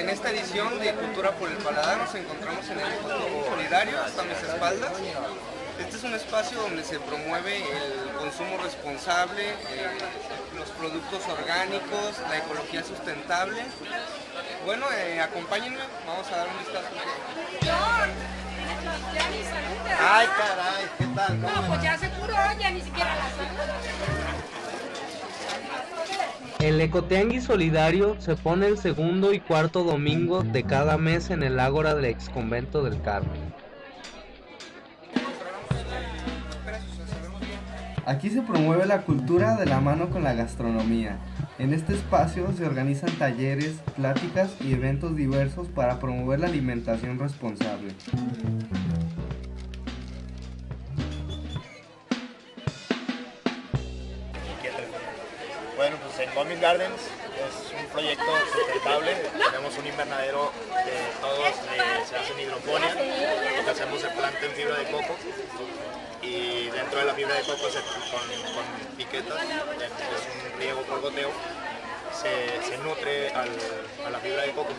en esta edición de Cultura por el Paladar nos encontramos en el Ecoteanguis Solidario, hasta mis espaldas. Este es un espacio donde se promueve el consumo responsable, eh, los productos orgánicos, la ecología sustentable. Bueno, eh, acompáñenme, vamos a dar un vistazo. Ay, caray, ¿qué tal? No, pues ya se curó, ya ni siquiera la El Ecoteanguis Solidario se pone el segundo y cuarto domingo de cada mes en el Ágora del Ex Convento del Carmen. Aquí se promueve la cultura de la mano con la gastronomía. En este espacio se organizan talleres, pláticas y eventos diversos para promover la alimentación responsable. En Gomis Gardens es un proyecto sustentable. Tenemos un invernadero que todos se hacen hidroponía. Lo que hacemos es planta en fibra de coco y dentro de la fibra de coco se, con, con piquetas, es un riego por goteo, se, se nutre a la fibra de coco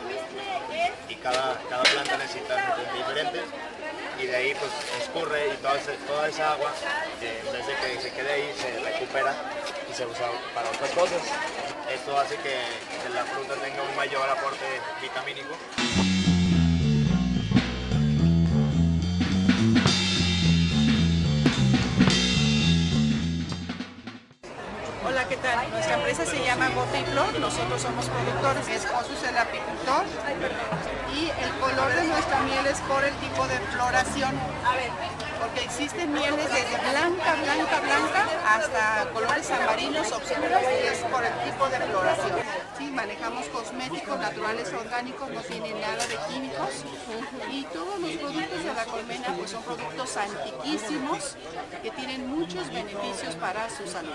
y cada, cada planta necesita nutrientes diferentes y de ahí pues escurre y toda, esa- toda esa agua eh, en vez de que se quede ahí se recupera y se usa para otras cosas. Esto hace que, que la fruta tenga un mayor aporte vitamínico. Empresa se llama Bote y Flor, nosotros somos productores, mi esposo es el apicultor. Y el color de nuestra miel es por el tipo de floración, porque existen mieles desde blanca, blanca, blanca hasta colores ambarinos oscuros y es por el tipo de floración. Manejamos cosméticos naturales orgánicos, no tienen nada de químicos y todos los productos de la colmena pues son productos antiquísimos que tienen muchos beneficios para su salud.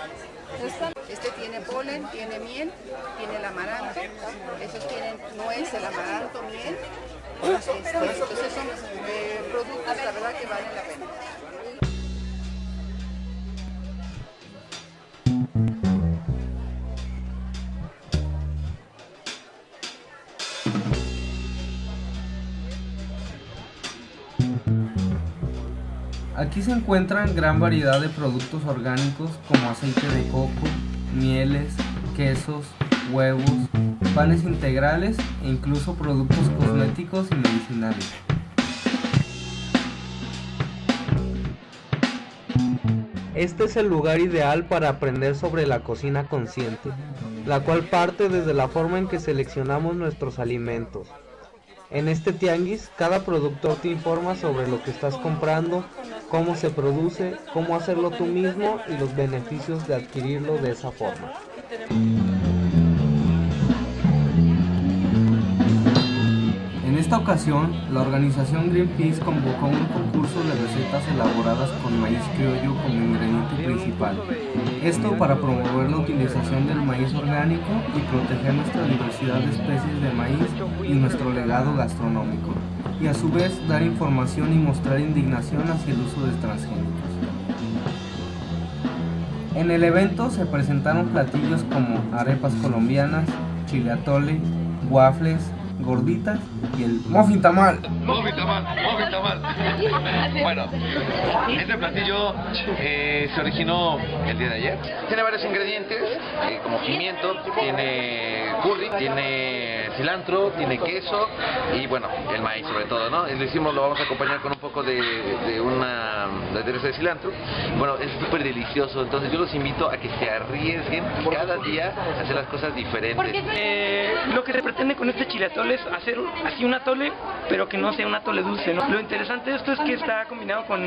Este tiene polen, tiene miel, tiene el amaranto, esos tienen nuez, el amaranto, miel. Entonces son eh, productos, la verdad, que valen la pena. Aquí se encuentran gran variedad de productos orgánicos como aceite de coco, mieles, quesos, huevos, panes integrales e incluso productos cosméticos y medicinales. Este es el lugar ideal para aprender sobre la cocina consciente, la cual parte desde la forma en que seleccionamos nuestros alimentos. En este tianguis, cada productor te informa sobre lo que estás comprando, cómo se produce, cómo hacerlo tú mismo y los beneficios de adquirirlo de esa forma. Esta ocasión, la organización Greenpeace convocó un concurso de recetas elaboradas con maíz criollo como ingrediente principal. Esto para promover la utilización del maíz orgánico y proteger nuestra diversidad de especies de maíz y nuestro legado gastronómico. Y a su vez dar información y mostrar indignación hacia el uso de transgénicos. En el evento se presentaron platillos como arepas colombianas, chile atole, waffles, gorditas y el muffin tamal. Muffin tamal, muffin tamal. Bueno, este platillo eh, se originó el día de ayer. Tiene varios ingredientes, eh, como pimiento, tiene curry, tiene cilantro, tiene queso y bueno, el maíz sobre todo, ¿no? Lo hicimos, lo vamos a acompañar con un poco de, de una de aderezo de cilantro. Bueno, es súper delicioso, entonces yo los invito a que se arriesguen cada día a hacer las cosas diferentes. Eh, lo que se pretende con este chile hacer así un atole, pero que no sea un atole dulce. Lo interesante de esto es que está combinado con,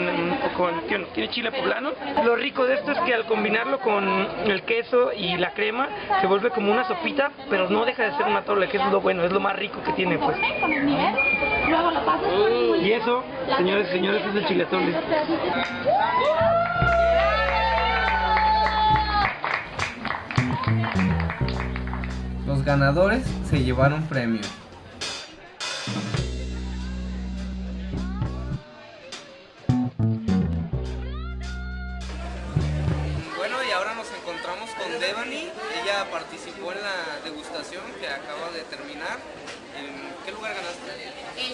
tiene chile poblano. Lo rico de esto es que al combinarlo con el queso y la crema, se vuelve como una sopita, pero no deja de ser un atole, que es lo bueno, es lo más rico que tiene, pues. Y eso, señores y señores, es el chile atole. Los ganadores se llevaron premios. Con Devani. Ella participó en la degustación que acaba de terminar en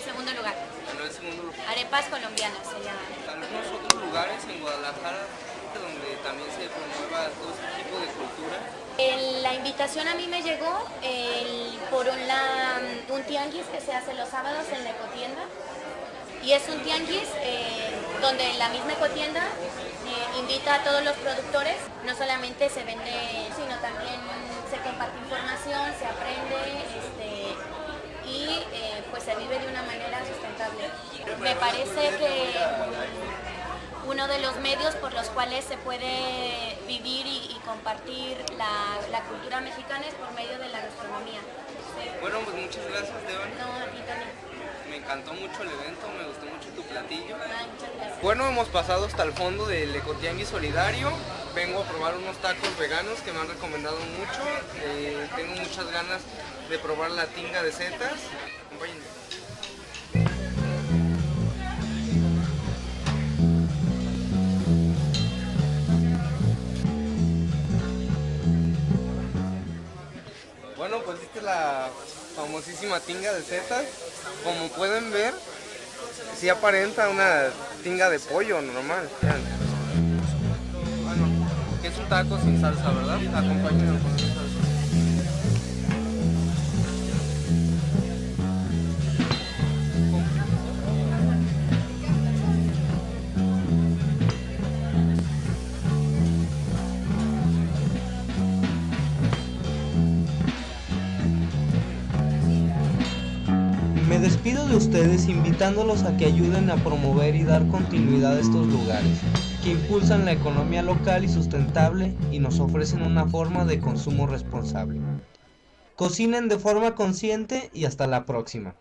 segundo lugar. Ganó el segundo lugar. Arepas colombianas se llaman. Algunos otros lugares en Guadalajara donde también se promueva todo este tipo de cultura. El- la invitación a mí me llegó el- por un, la- un tianguis que se hace los sábados en la ecotienda. Y es un tianguis eh, donde la misma ecotienda eh, invita a todos los productores. No solamente se vende, sino también se comparte información, se aprende este, y eh, pues se vive de una manera sustentable. Me parece que uno de los medios por los cuales se puede vivir y, y compartir la, la cultura mexicana es por medio de la gastronomía. Bueno, pues muchas gracias, Devani. No, a ti también. Encantó mucho el evento, me gustó mucho tu platillo. Bueno, hemos pasado hasta el fondo del Ecotianguis Solidario. Vengo a probar unos tacos veganos que me han recomendado mucho. Eh, tengo muchas ganas de probar la tinga de setas. Acompáñenme. Bueno, pues esta es la famosísima tinga de setas. Como pueden ver, sí aparenta una tinga de pollo normal. vean. Bueno, es un taco sin salsa, ¿verdad? Acompáñenlo con ustedes invitándolos a que ayuden a promover y dar continuidad a estos lugares, que impulsan la economía local y sustentable y nos ofrecen una forma de consumo responsable. Cocinen de forma consciente y hasta la próxima.